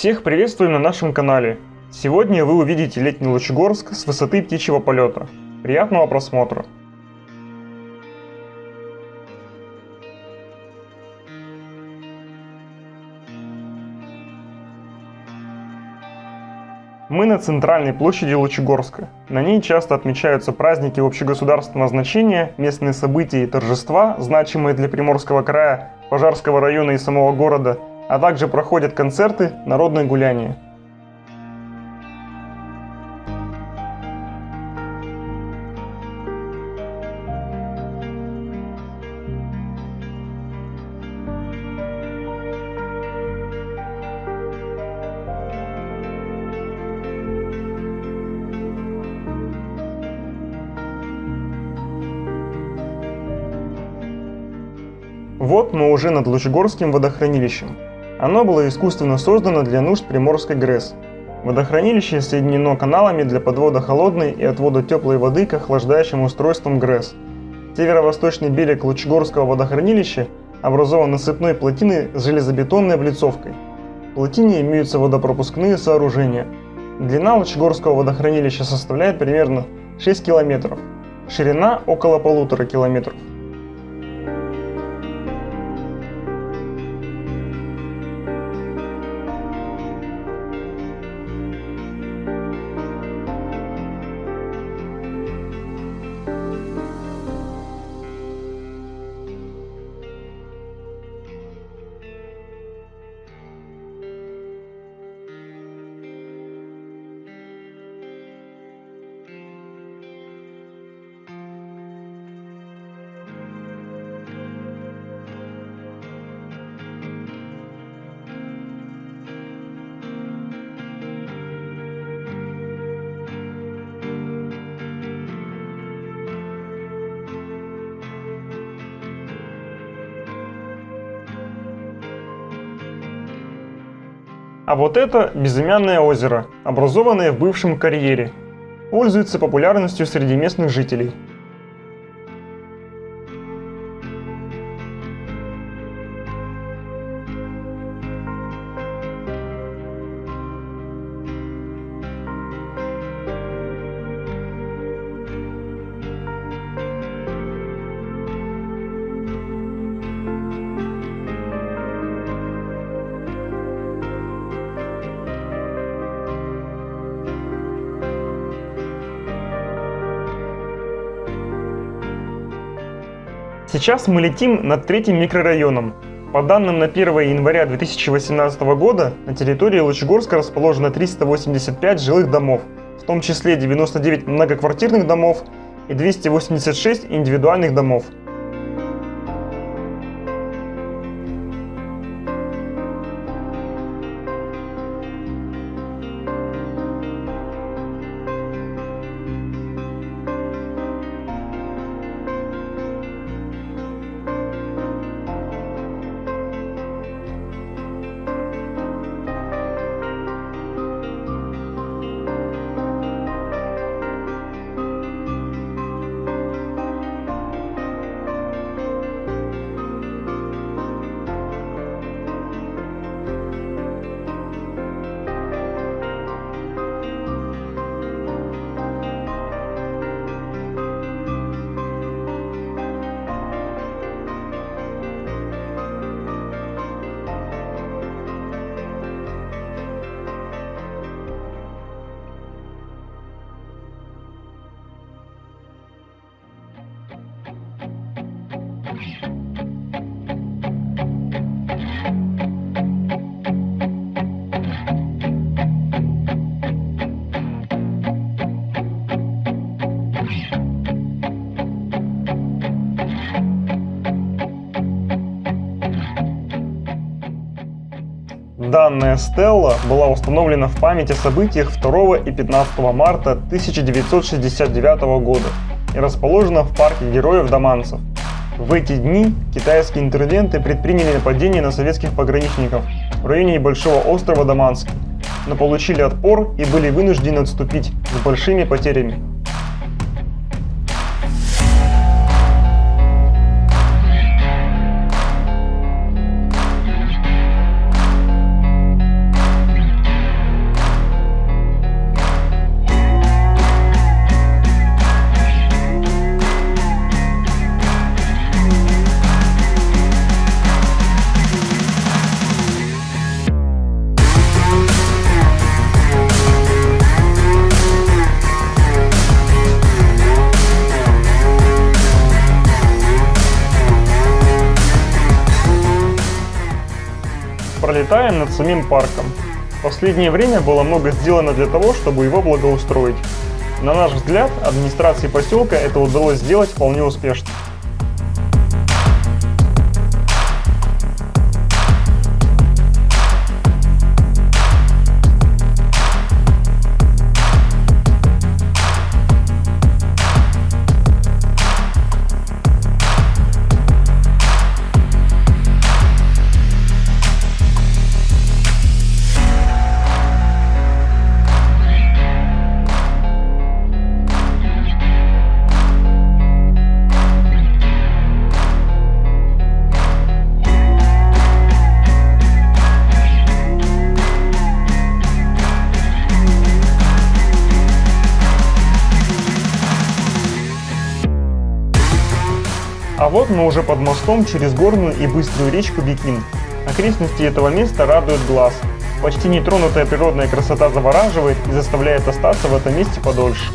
Всех приветствуем на нашем канале. Сегодня вы увидите летний Лучегорск с высоты птичьего полета. Приятного просмотра! Мы на центральной площади Лучегорска. На ней часто отмечаются праздники общегосударственного значения, местные события и торжества, значимые для Приморского края, Пожарского района и самого города – а также проходят концерты, народные гуляния. Вот мы уже над Лучегорским водохранилищем. Оно было искусственно создано для нужд Приморской ГРЭС. Водохранилище соединено каналами для подвода холодной и отвода теплой воды к охлаждающим устройствам ГРЭС. Северо-восточный берег Лучегорского водохранилища образован насыпной плотиной с железобетонной облицовкой. В плотине имеются водопропускные сооружения. Длина Лучегорского водохранилища составляет примерно 6 километров, ширина около полутора километров. А вот это безымянное озеро, образованное в бывшем карьере. Пользуется популярностью среди местных жителей. Сейчас мы летим над третьим микрорайоном. По данным на 1 января 2018 года, на территории Лучегорска расположено 385 жилых домов, в том числе 99 многоквартирных домов и 286 индивидуальных домов. Данная стелла была установлена в память о событиях 2 и 15 марта 1969 года и расположена в парке героев Даманцев. В эти дни китайские интервенты предприняли нападение на советских пограничников в районе небольшого острова Даманский, но получили отпор и были вынуждены отступить с большими потерями. Пролетаем над самим парком. В последнее время было много сделано для того, чтобы его благоустроить. На наш взгляд, администрации поселка это удалось сделать вполне успешно. А вот мы уже под мостом через горную и быструю речку Бикин. Окрестности этого места радуют глаз. Почти нетронутая природная красота завораживает и заставляет остаться в этом месте подольше.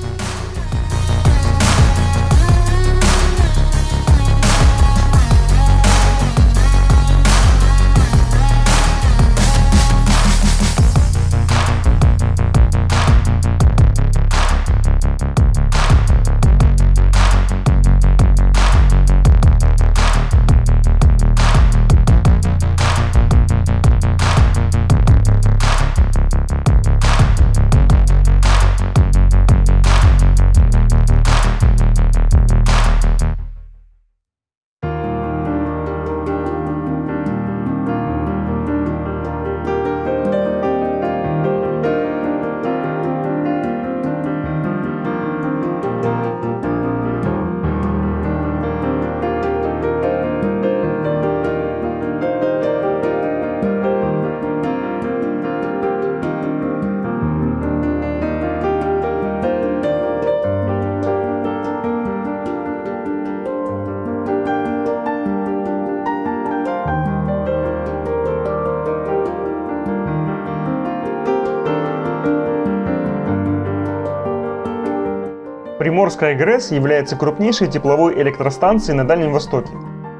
Приморская ГРЭС является крупнейшей тепловой электростанцией на Дальнем Востоке.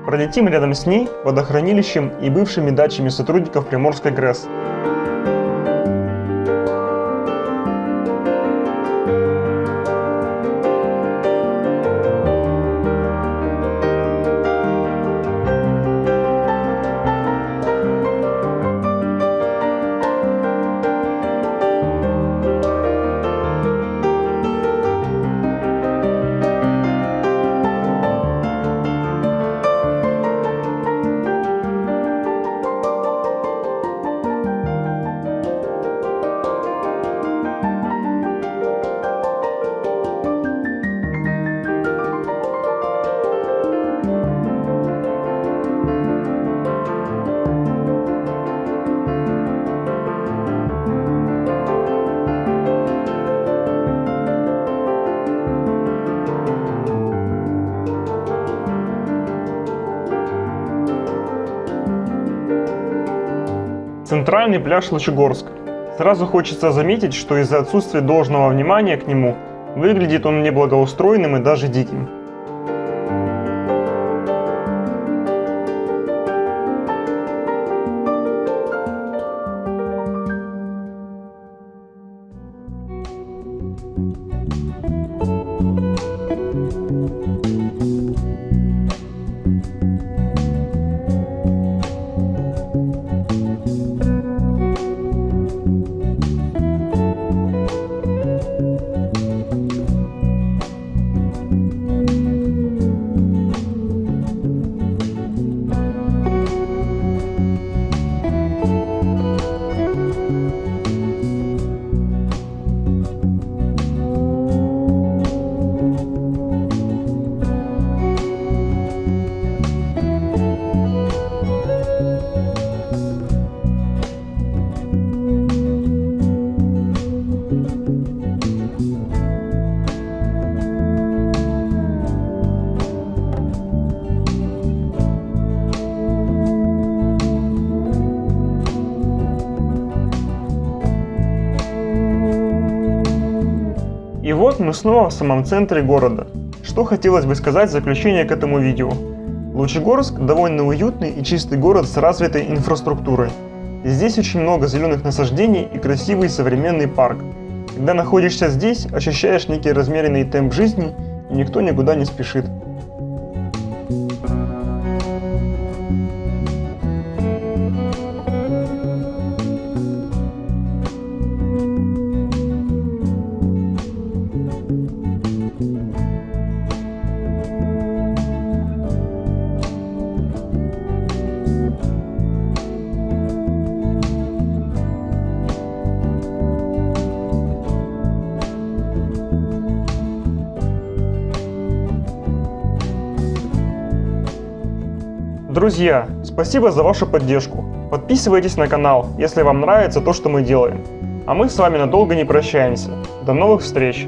Пролетим рядом с ней, водохранилищем и бывшими дачами сотрудников Приморской ГРЭС. Центральный пляж Лучегорск. Сразу хочется заметить, что из-за отсутствия должного внимания к нему, выглядит он неблагоустроенным и даже диким. И вот снова в самом центре города. Что хотелось бы сказать в заключение к этому видео. Лучегорск довольно уютный и чистый город с развитой инфраструктурой. Здесь очень много зеленых насаждений и красивый современный парк. Когда находишься здесь, ощущаешь некий размеренный темп жизни, и никто никуда не спешит. Друзья, спасибо за вашу поддержку. Подписывайтесь на канал, если вам нравится то, что мы делаем. А мы с вами надолго не прощаемся. До новых встреч!